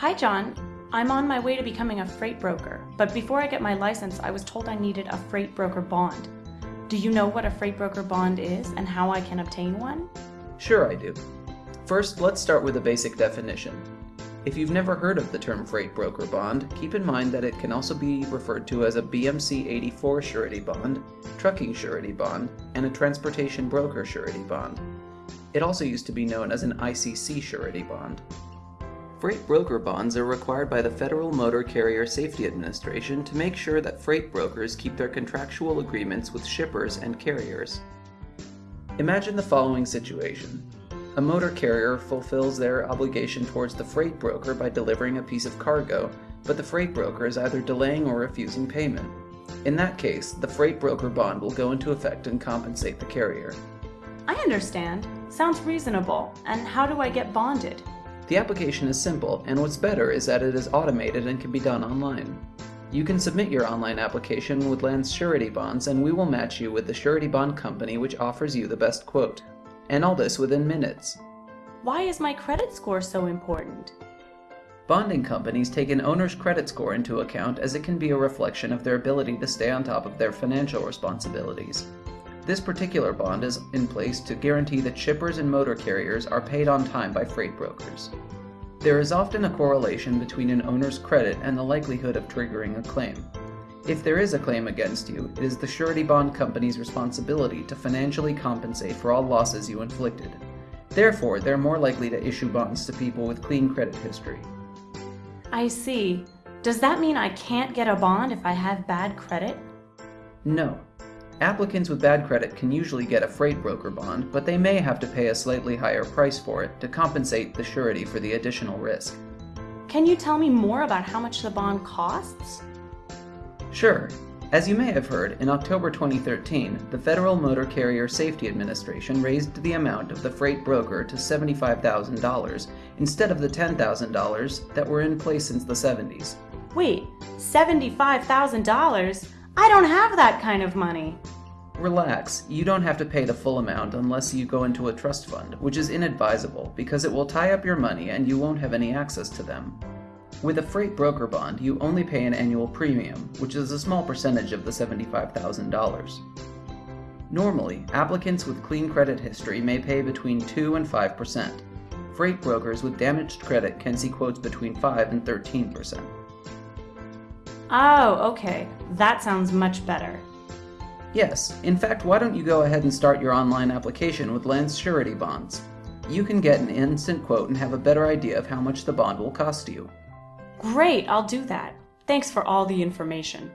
Hi, John. I'm on my way to becoming a freight broker, but before I get my license, I was told I needed a freight broker bond. Do you know what a freight broker bond is and how I can obtain one? Sure I do. First, let's start with a basic definition. If you've never heard of the term freight broker bond, keep in mind that it can also be referred to as a BMC 84 surety bond, trucking surety bond, and a transportation broker surety bond. It also used to be known as an ICC surety bond. Freight broker bonds are required by the Federal Motor Carrier Safety Administration to make sure that freight brokers keep their contractual agreements with shippers and carriers. Imagine the following situation. A motor carrier fulfills their obligation towards the freight broker by delivering a piece of cargo, but the freight broker is either delaying or refusing payment. In that case, the freight broker bond will go into effect and compensate the carrier. I understand. Sounds reasonable. And how do I get bonded? The application is simple, and what's better is that it is automated and can be done online. You can submit your online application with Lance Surety Bonds and we will match you with the surety bond company which offers you the best quote and all this within minutes. Why is my credit score so important? Bonding companies take an owner's credit score into account as it can be a reflection of their ability to stay on top of their financial responsibilities. This particular bond is in place to guarantee that shippers and motor carriers are paid on time by freight brokers. There is often a correlation between an owner's credit and the likelihood of triggering a claim. If there is a claim against you, it is the surety bond company's responsibility to financially compensate for all losses you inflicted. Therefore, they're more likely to issue bonds to people with clean credit history. I see. Does that mean I can't get a bond if I have bad credit? No. Applicants with bad credit can usually get a freight broker bond, but they may have to pay a slightly higher price for it to compensate the surety for the additional risk. Can you tell me more about how much the bond costs? Sure. As you may have heard, in October 2013, the Federal Motor Carrier Safety Administration raised the amount of the freight broker to $75,000 instead of the $10,000 that were in place since the 70s. Wait, $75,000? I don't have that kind of money. Relax, you don't have to pay the full amount unless you go into a trust fund, which is inadvisable because it will tie up your money and you won't have any access to them. With a freight broker bond, you only pay an annual premium, which is a small percentage of the $75,000. Normally, applicants with clean credit history may pay between 2 and 5%. Freight brokers with damaged credit can see quotes between 5 and 13%. Oh, okay. That sounds much better. Yes, in fact, why don't you go ahead and start your online application with Lance Surety Bonds? You can get an instant quote and have a better idea of how much the bond will cost you. Great, I'll do that. Thanks for all the information.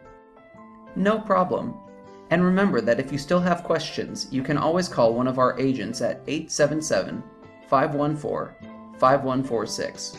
No problem. And remember that if you still have questions, you can always call one of our agents at 877 514 5146.